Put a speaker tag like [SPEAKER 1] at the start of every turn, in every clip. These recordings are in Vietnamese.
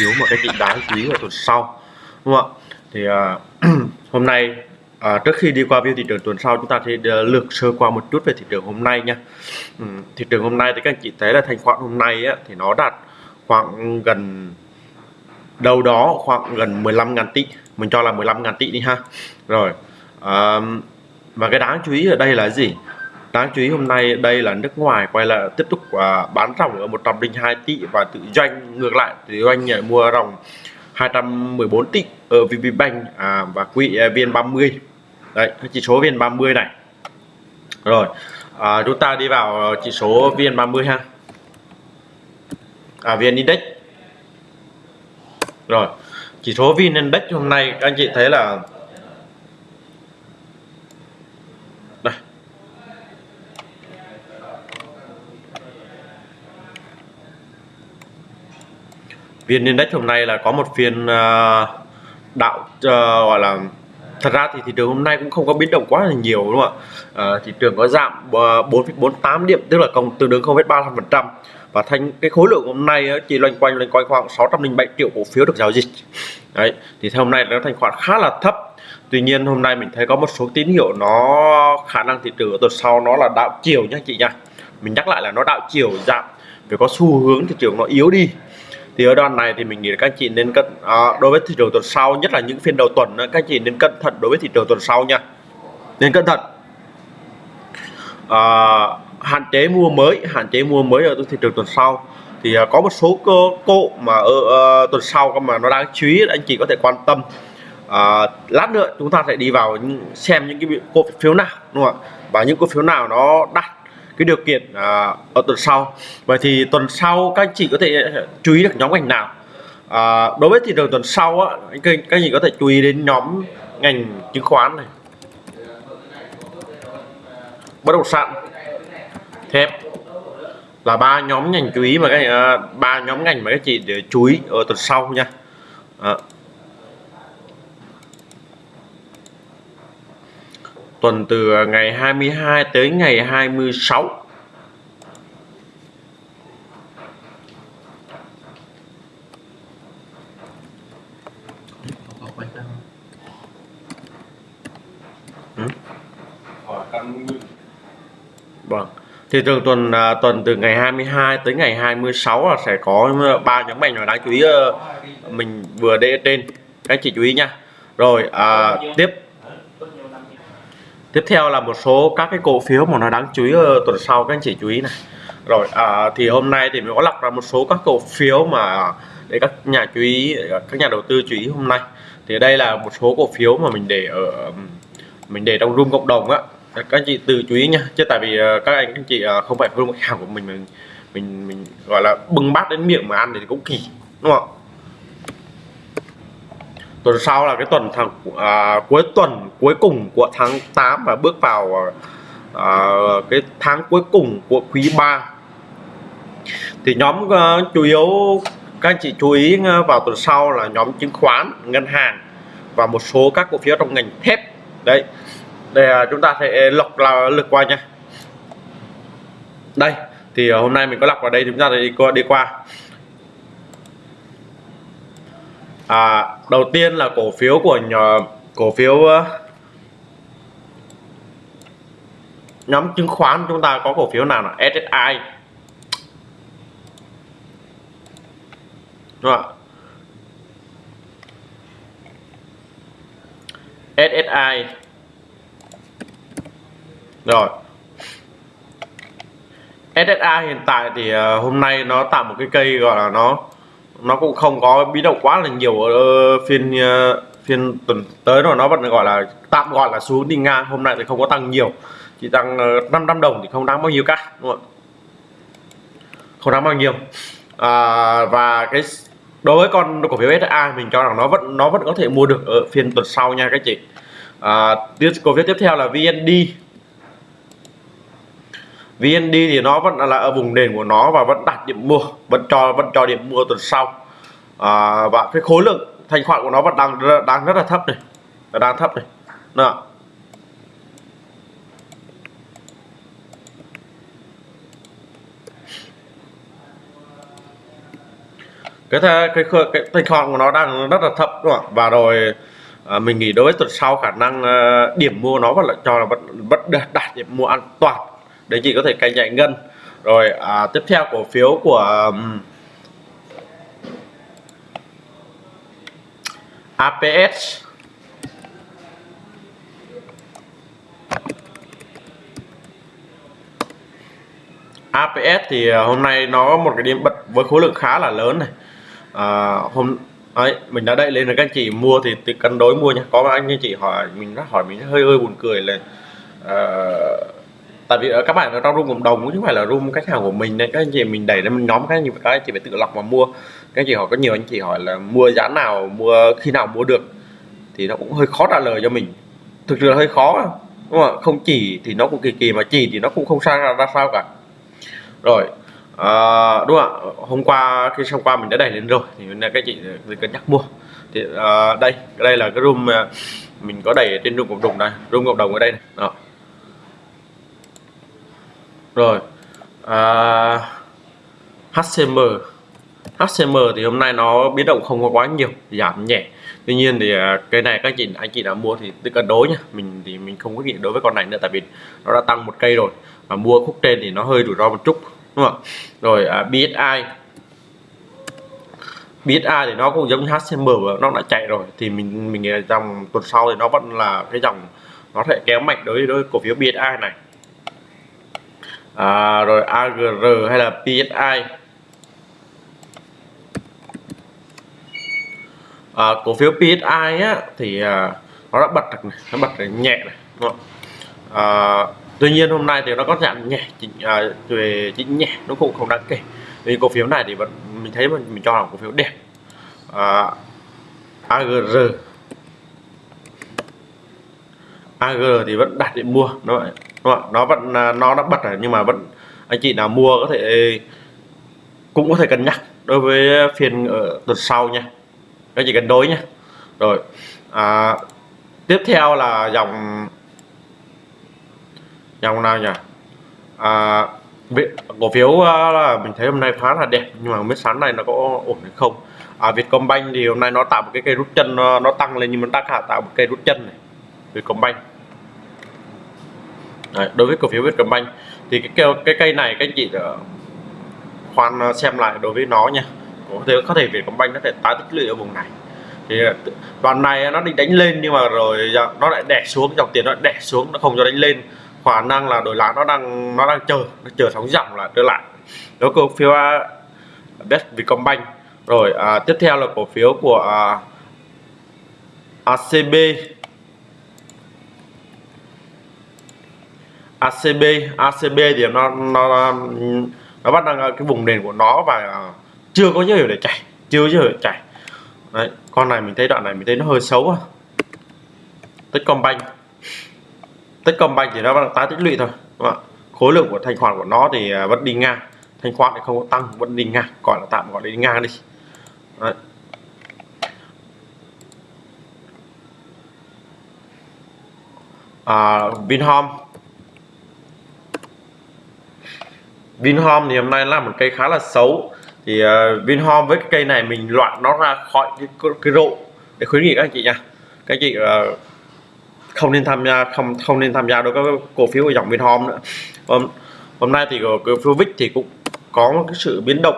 [SPEAKER 1] phiếu một cái vị đáng chú ý vào tuần sau đúng không ạ? Thì uh, hôm nay À, trước khi đi qua view thị trường tuần sau chúng ta sẽ à, lược sơ qua một chút về thị trường hôm nay nha. Ừ, thị trường hôm nay thì các anh chị thấy là thanh khoản hôm nay á, thì nó đạt khoảng gần đâu đó khoảng gần 15.000 tỷ mình cho là 15.000 tỷ đi ha. Rồi à, và cái đáng chú ý ở đây là gì? Đáng chú ý hôm nay đây là nước ngoài quay lại tiếp tục uh, bán ròng ở 102 tỷ và tự doanh ngược lại tự doanh nhảy mua ròng 214 tỷ ở VPBank à, và quỹ VN30 đấy chỉ số VN30 này. Rồi à, chúng ta đi vào chỉ số VN30 ha. À, VN Index. Rồi chỉ số VN Index hôm nay các anh chị thấy là VN Index hôm nay là có một phiên à, đạo à, gọi là thật ra thì thị trường hôm nay cũng không có biến động quá là nhiều đúng không ạ? À, thị trường có giảm à, 4,48 điểm tức là cộng tương đương 0,35 phần trăm. Và thành cái khối lượng hôm nay chỉ loanh quanh loanh quanh khoảng 607 triệu cổ phiếu được giao dịch. Đấy thì theo hôm nay nó thành khoản khá là thấp. Tuy nhiên hôm nay mình thấy có một số tín hiệu nó khả năng thị trường ở tuần sau nó là đạo chiều nha chị nha mình nhắc lại là nó đạo chiều giảm phải có xu hướng thị trường nó yếu đi thì ở đoạn này thì mình nghĩ là các chị nên cân à, đối với thị trường tuần sau nhất là những phiên đầu tuần các chị nên cẩn thận đối với thị trường tuần sau nha. Nên cẩn thận. À, hạn chế mua mới hạn chế mua mới ở thị trường tuần sau. Thì à, có một số cơ cộ mà ở à, tuần sau mà nó đáng chú ý anh chị có thể quan tâm. À, lát nữa chúng ta sẽ đi vào xem những cái cổ phiếu nào đúng không ạ? Và những cổ phiếu nào nó đạt cái điều kiện à, ở tuần sau. Vậy thì tuần sau các anh chị có thể chú ý được nhóm ngành nào? À, đối với thị trường tuần sau á các, các anh chị có thể chú ý đến nhóm ngành chứng khoán này. Bất động sản thép là ba nhóm ngành chú ý mà các à, ba nhóm ngành mà các chị để chú ý ở tuần sau nha. À. tuần từ ngày 22 tới ngày 26 ừ. Vâng. Thì thường tuần à, tuần từ ngày 22 tới ngày 26 là sẽ có ờ, ba nhóm ngành mà đáng chú ý ờ, mình vừa để trên các chị chú ý nha. Rồi à, tiếp tiếp theo là một số các cái cổ phiếu mà nó đáng chú ý tuần sau các anh chị chú ý này. Rồi à, thì hôm nay thì mình có lọc ra một số các cổ phiếu mà để các nhà chú ý các nhà đầu tư chú ý hôm nay. Thì đây là một số cổ phiếu mà mình để ở mình để trong room cộng đồng á. Các anh chị tự chú ý nha. Chứ tại vì à, các anh các chị à, không phải room khách hàng của mình mình mình mình gọi là bưng bát đến miệng mà ăn thì cũng kỳ đúng không? Tuần sau là cái tuần tháng à, cuối tuần cuối cùng của tháng 8 và bước vào à, cái tháng cuối cùng của quý 3 thì nhóm uh, chủ yếu các anh chị chú ý à, vào tuần sau là nhóm chứng khoán ngân hàng và một số các cổ phiếu trong ngành thép. Đấy. Để uh, chúng ta sẽ lọc là lượt qua nha. Đây thì uh, hôm nay mình có lọc vào đây chúng ta đi qua đi qua. À, đầu tiên là cổ phiếu của nhà, cổ phiếu ờ, nhóm chứng khoán chúng ta có cổ phiếu nào là SSI đúng không SSI rồi. SSI hiện tại thì ờ, hôm nay nó tạo một cái cây gọi là nó nó cũng không có biến động quá là nhiều ở phiên ờ, phiên tuần tới rồi nó vẫn gọi là tạm gọi là xuống đi ngang hôm nay thì không có tăng nhiều. Chỉ tăng ờ, 500 đồng thì không đáng bao nhiêu cả đúng không không đáng bao nhiêu. À, và cái đối với con cổ phiếu SA mình cho rằng nó vẫn nó vẫn có thể mua được ở phiên tuần sau nha các chị. À, cổ phiếu tiếp theo là VND VND thì nó vẫn là ở vùng nền của nó và vẫn đặt điểm mua vẫn cho vẫn cho điểm mua tuần sau. À, và cái khối lượng thanh khoản của nó vẫn đang đang rất là thấp này. Đang thấp này. Nè. cái cái cái, cái thanh khoản của nó đang rất là thấp đúng không ạ? Và rồi à, mình nghĩ đối với tuần sau khả năng à, điểm mua nó vẫn là cho là vẫn vẫn đạt điểm mua an toàn để chị có thể cài chạy ngân. Rồi à, tiếp theo cổ phiếu của um, APS APS thì à, hôm nay nó có một cái điểm bật với khối lượng khá là lớn này. À, hôm ấy mình đã đẩy lên là các anh chị mua thì, thì cân đối mua nha có anh chị hỏi mình đã hỏi mình hơi hơi buồn cười là uh, tại vì ờ, các bạn ở trong room cộng đồng chứ không phải là room khách hàng của mình nên các anh chị mình đẩy lên mình nhóm các anh chị các anh chị phải tự lọc mà mua. Các anh chị hỏi có nhiều anh chị hỏi là mua giá nào mua khi nào mua được thì nó cũng hơi khó trả lời cho mình. Thực sự là hơi khó đúng không không chỉ thì nó cũng kỳ kỳ mà chỉ thì nó cũng không sang ra, ra sao cả. Rồi à, đúng không ạ? Hôm qua khi xong qua mình đã đẩy lên rồi thì nên các chị ờ, cân nhắc mua. Thì à, đây đây là cái room mình có đẩy trên room cộng đồng này room cộng đồng ở đây này. Đó rồi. À, HCM HCM thì hôm nay nó biến động không có quá nhiều giảm nhẹ. Tuy nhiên thì cây cái này các chị anh chị đã mua thì tự cân đối nhá mình thì mình không có nghĩ đối với con này nữa tại vì nó đã tăng một cây rồi. Và mua khúc trên thì nó hơi rủi ro một chút đúng không rồi à, BSI BSI thì nó cũng giống như HCM nó đã chạy rồi. Thì mình mình nghĩ là dòng tuần sau thì nó vẫn là cái dòng nó sẽ kéo mạnh đối với cổ phiếu BSI này à, rồi AGR hay là PSI à, cổ phiếu PSI á thì à, nó đã bật được này nó bật nhẹ này đúng không? À, tuy nhiên hôm nay thì nó có giảm nhẹ chỉnh, à, về chỉnh nhẹ nó cũng không đáng kể vì cổ phiếu này thì vẫn mình thấy mình, mình cho là cổ phiếu đẹp à, AGR AG thì vẫn đặt để mua đúng không? Vâng đúng không? nó vẫn à, nó đã bật rồi nhưng mà vẫn anh chị nào mua có thể cũng có thể cân nhắc đối với phiên ở tuần sau nha. Các chị cân đối nhé rồi à, tiếp theo là dòng dòng nào nhỉ? À, cổ phiếu à, là mình thấy hôm nay khá là đẹp nhưng mà không biết sáng này nó có ổn hay không. À, Vietcombank thì hôm nay nó tạo một cái cây rút chân nó, nó tăng lên nhưng mà nó đang tạo một cây rút chân này. Vietcombank. Đấy, đối với cổ phiếu Vietcombank thì cái cây, cái cây này các anh chị ờ, khoan ờ, xem lại đối với nó nha. Có thể có thể Vietcombank nó thể tái tích lũy ở vùng này. Thì ờ, đoạn này nó định đánh lên nhưng mà rồi dạ, nó lại đè xuống dòng tiền nó đè xuống nó không cho đánh lên. Khả năng là đổi lại nó đang nó đang chờ nó chờ sóng dòng là trở lại. Đó cổ phiếu à, Best Vietcombank rồi à, tiếp theo là cổ phiếu của à, ACB ACB ACB thì nó nó nó bắt đang cái vùng nền của nó và chưa có dấu hiệu để chảy chưa có dấu hiệu để chảy. Đấy con này mình thấy đoạn này mình thấy nó hơi xấu à Techcombank. Techcombank thì nó vẫn tái tích lũy thôi đúng không? khối lượng của thanh khoản của nó thì à, vẫn đi ngang. Thanh khoản thì không có tăng vẫn đi ngang gọi là tạm gọi là đi ngang đi. Đấy. À, Vinhome. Vinhome thì hôm nay là một cây khá là xấu. Thì uh, Vinhome với cái cây này mình loại nó ra khỏi cái, cái rộ để khuyến nghị các anh chị nha. Các anh chị uh, không nên tham gia không không nên tham gia đối với cổ phiếu của dòng Vinhome nữa. Hôm, hôm nay thì cổ phiếu VIX thì cũng có một cái sự biến động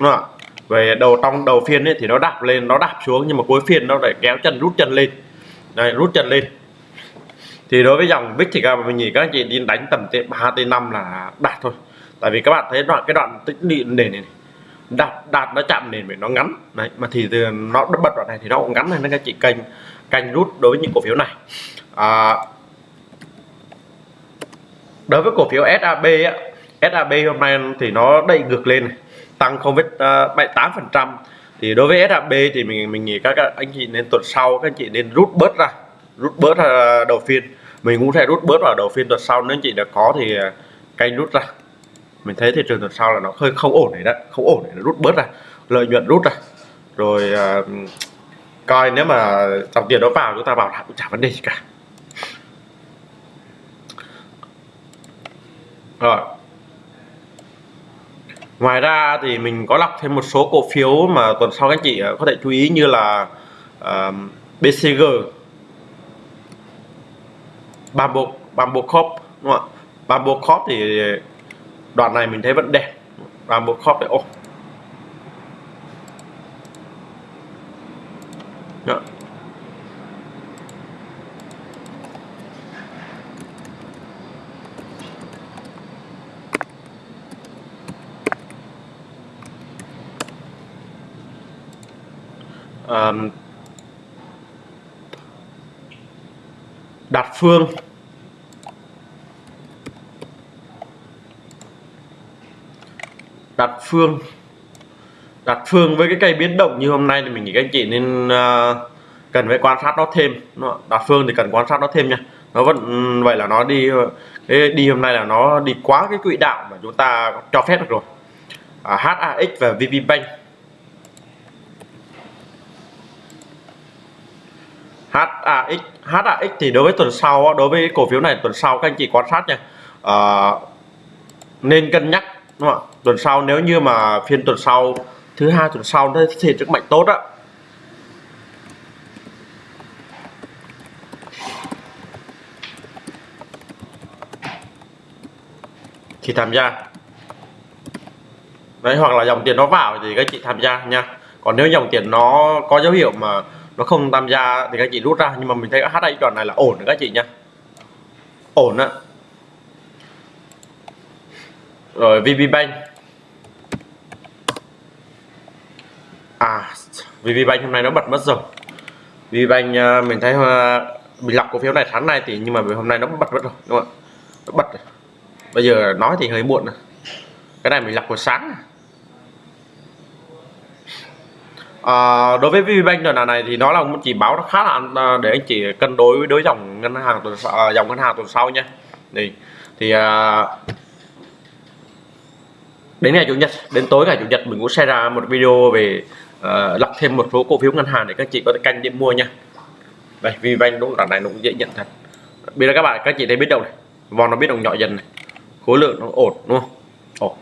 [SPEAKER 1] đúng không? về đầu trong đầu phiên ấy thì nó đạp lên nó đạp xuống nhưng mà cuối phiên nó lại kéo chân rút chân lên. Đây rút chân lên. Thì đối với dòng VIX thì các mình nghĩ các anh chị đi đánh tầm t 3 tới 5 là đạt thôi tại vì các bạn thấy đoạn cái đoạn tĩnh lũy nền này, đạt đạt nó chạm nền vậy nó ngắn. Đấy mà thì từ nó bật đoạn này thì nó cũng ngắn này nên các chị canh canh rút đối với những cổ phiếu này. À, đối với cổ phiếu SAB á, SAB hôm nay thì nó đẩy ngược lên này, tăng không biết à, bảy tám phần trăm. Thì đối với SAB thì mình mình nghĩ các anh chị nên tuần sau các anh chị nên rút bớt ra rút bớt ra đầu phiên. Mình cũng sẽ rút bớt vào đầu phiên tuần sau nếu anh chị đã có thì à, canh rút ra mình thấy thị trường tuần sau là nó hơi không ổn này đó không ổn này nó rút bớt ra lợi nhuận rút ra. Rồi uh, coi nếu mà dòng tiền đó vào chúng ta bảo cũng chả vấn đề gì cả. Rồi. Ngoài ra thì mình có lọc thêm một số cổ phiếu mà tuần sau các anh chị à, có thể chú ý như là à, uh, BCG Bamboo Bamboo Corp đúng không ạ? Bamboo Corp thì đoạn này mình thấy vẫn đẹp. Và một Corp để ô Đó. Um, Phương. Đặt Phương. Đặt Phương với cái cây biến động như hôm nay thì mình nghĩ các anh chị nên uh, cần phải quan sát nó thêm. Đặt Phương thì cần quan sát nó thêm nha. Nó vẫn ừ, vậy là nó đi đi hôm nay là nó đi quá cái quỹ đạo mà chúng ta cho phép được rồi. À, HAX và VPBank HAX HAX thì đối với tuần sau đối với cổ phiếu này tuần sau các anh chị quan sát nha. À, nên cân nhắc đúng không ạ? Tuần sau, nếu như mà phiên tuần sau, thứ hai tuần sau nó thể sức mạnh tốt á. Thì tham gia. Đấy, hoặc là dòng tiền nó vào thì các chị tham gia nha. Còn nếu dòng tiền nó có dấu hiệu mà nó không tham gia thì các chị rút ra. Nhưng mà mình thấy HI đoạn này là ổn các chị nha. Ổn á. Rồi VPBank à VPBank hôm nay nó bật mất rồi VPBank à, mình thấy à, mình lọc cổ phiếu này tháng này thì nhưng mà hôm nay nó bật mất rồi đúng không ạ nó bật rồi. bây giờ nói thì hơi muộn rồi. cái này mình lọc hồi sáng À, đối với VPBank lần này thì nó là một chỉ báo nó khá là à, để anh chị cân đối với đối dòng ngân hàng tuần sau, dòng ngân hàng tuần sau nha thì thì à, đến ngày chủ nhật đến tối ngày chủ nhật mình cũng sẽ ra một video về uh, lọc thêm một số cổ phiếu ngân hàng để các chị có thể canh điểm mua nha. Đây vì vanh đúng là này nó cũng dễ nhận thật. Bây giờ các bạn các chị thấy biết đâu này. Vòng nó biết đồng nhỏ dần này. Khối lượng nó ổn đúng không? Ổn.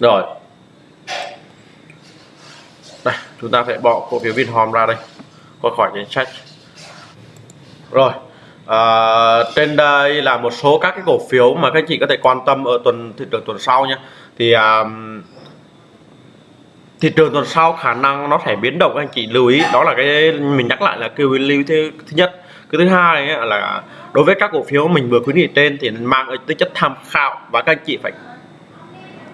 [SPEAKER 1] Rồi. Đây chúng ta phải bỏ cổ phiếu Vinhome ra đây. Qua khỏi danh sách. Rồi. À, trên đây là một số các cái cổ phiếu mà các chị có thể quan tâm ở tuần thị trường tuần sau nhé thì à, thị trường tuần sau khả năng nó sẽ biến động anh chị lưu ý. Đó là cái mình nhắc lại là kêu lưu thứ, thứ nhất. Cái thứ hai ấy là đối với các cổ phiếu mình vừa khuyến nghị trên thì mang tính chất tham khảo và các anh chị phải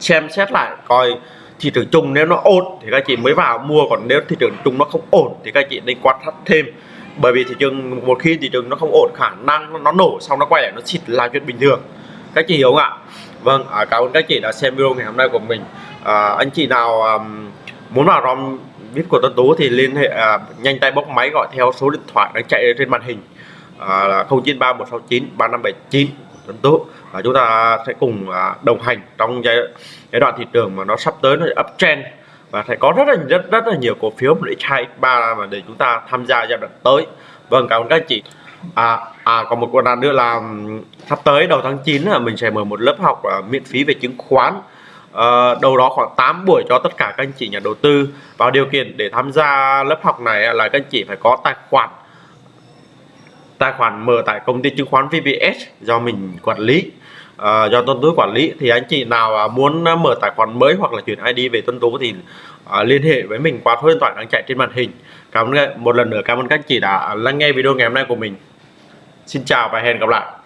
[SPEAKER 1] xem xét lại coi thị trường chung nếu nó ổn thì các anh chị mới vào mua còn nếu thị trường chung nó không ổn thì các anh chị nên quan sát thêm. Bởi vì thị trường một khi thị trường nó không ổn khả năng nó nổ xong nó quay lại nó xịt là chuyện bình thường. Các chị hiểu không ạ? Vâng à, cảm ơn các chị đã xem video ngày hôm nay của mình. À, anh chị nào um, muốn vào rom viết của Tuấn Tú thì liên hệ à, nhanh tay bốc máy gọi theo số điện thoại đang chạy trên màn hình à, là 093169 3579 Tuấn Tú. Và chúng ta sẽ cùng à, đồng hành trong giai, giai đoạn thị trường mà nó sắp tới nó uptrend và sẽ có rất là rất rất là nhiều cổ phiếu để x2 x3 mà để chúng ta tham gia giai đoạn tới. Vâng cảm ơn các anh chị. À, à còn một lần nữa là sắp tới đầu tháng 9 là mình sẽ mở một lớp học à, miễn phí về chứng khoán uh, đâu đó khoảng 8 buổi cho tất cả các anh chị nhà đầu tư Và điều kiện để tham gia lớp học này là các anh chị phải có tài khoản tài khoản mở tại công ty chứng khoán VPS do mình quản lý. Uh, do Tuấn Tú quản lý. Thì anh chị nào à, muốn mở tài khoản mới hoặc là chuyển ID về Tuấn Tú thì uh, liên hệ với mình qua số điện thoại đang chạy trên màn hình. Cảm ơn một lần nữa cảm ơn các anh chị đã lắng nghe video ngày hôm nay của mình. Xin chào và hẹn gặp lại.